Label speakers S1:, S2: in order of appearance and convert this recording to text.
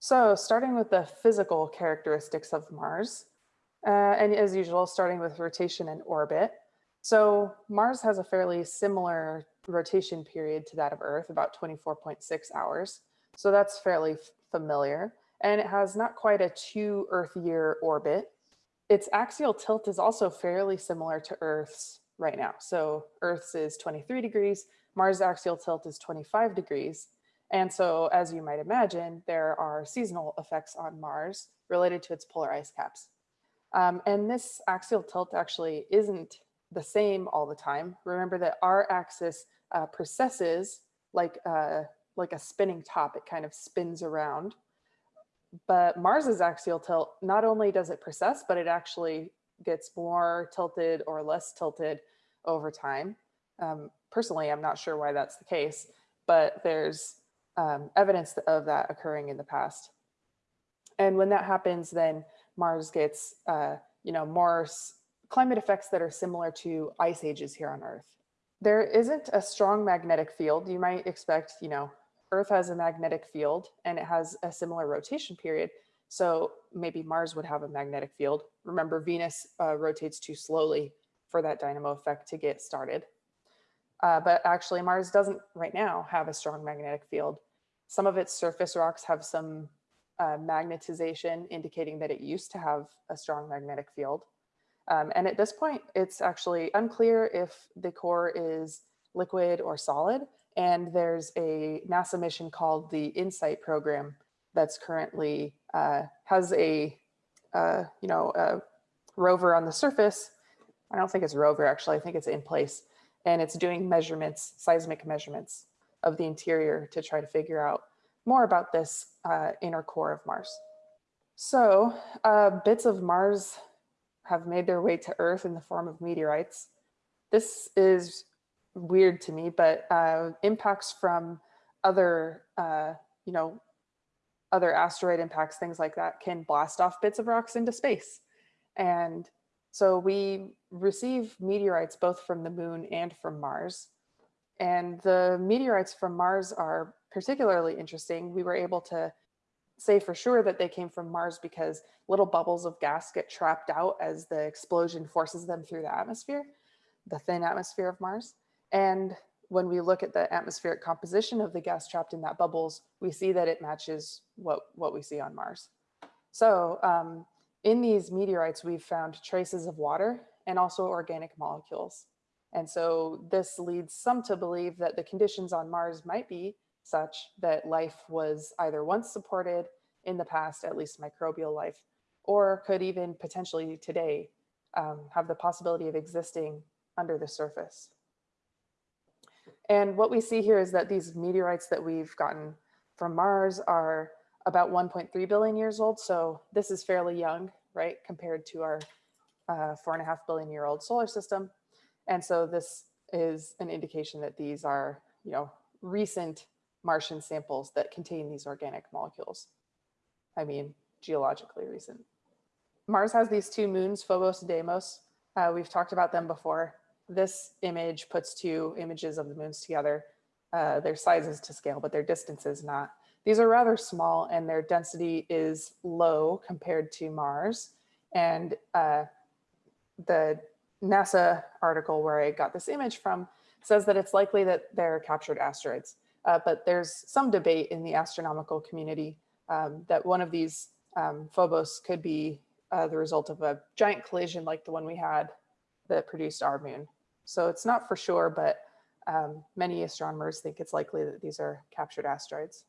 S1: So starting with the physical characteristics of Mars, uh, and as usual, starting with rotation and orbit. So Mars has a fairly similar rotation period to that of Earth, about 24.6 hours. So that's fairly familiar. And it has not quite a two Earth year orbit. Its axial tilt is also fairly similar to Earth's right now. So Earth's is 23 degrees, Mars axial tilt is 25 degrees. And so as you might imagine, there are seasonal effects on Mars related to its polar ice caps. Um, and this axial tilt actually isn't the same all the time. Remember that our axis uh, precesses like, uh, like a spinning top, it kind of spins around. But Mars's axial tilt, not only does it precess, but it actually gets more tilted or less tilted over time. Um, personally, I'm not sure why that's the case, but there's um, evidence of that occurring in the past. And when that happens, then Mars gets, uh, you know, more climate effects that are similar to ice ages here on Earth. There isn't a strong magnetic field. You might expect, you know, Earth has a magnetic field and it has a similar rotation period. So maybe Mars would have a magnetic field. Remember, Venus uh, rotates too slowly for that dynamo effect to get started. Uh, but actually Mars doesn't right now have a strong magnetic field. Some of its surface rocks have some uh, magnetization indicating that it used to have a strong magnetic field. Um, and at this point, it's actually unclear if the core is liquid or solid. And there's a NASA mission called the InSight program that's currently uh, has a, uh, you know, a rover on the surface. I don't think it's rover actually, I think it's in place and it's doing measurements, seismic measurements of the interior to try to figure out more about this uh, inner core of Mars. So uh, bits of Mars have made their way to Earth in the form of meteorites. This is weird to me, but uh, impacts from other, uh, you know, other asteroid impacts, things like that, can blast off bits of rocks into space. And so we receive meteorites both from the moon and from Mars. And the meteorites from Mars are particularly interesting. We were able to say for sure that they came from Mars because little bubbles of gas get trapped out as the explosion forces them through the atmosphere, the thin atmosphere of Mars. And when we look at the atmospheric composition of the gas trapped in that bubbles, we see that it matches what, what we see on Mars. So um, in these meteorites, we've found traces of water and also organic molecules. And so this leads some to believe that the conditions on Mars might be such that life was either once supported in the past, at least microbial life, or could even potentially today um, have the possibility of existing under the surface. And what we see here is that these meteorites that we've gotten from Mars are about 1.3 billion years old. So this is fairly young, right, compared to our uh, four and a half billion year old solar system. And so this is an indication that these are, you know, recent Martian samples that contain these organic molecules. I mean, geologically recent. Mars has these two moons, Phobos and Deimos. Uh, we've talked about them before. This image puts two images of the moons together. Uh, their sizes to scale, but their distances not. These are rather small and their density is low compared to Mars. And uh, the NASA article where I got this image from says that it's likely that they're captured asteroids. Uh, but there's some debate in the astronomical community um, that one of these um, phobos could be uh, the result of a giant collision like the one we had that produced our moon. So it's not for sure, but um, many astronomers think it's likely that these are captured asteroids.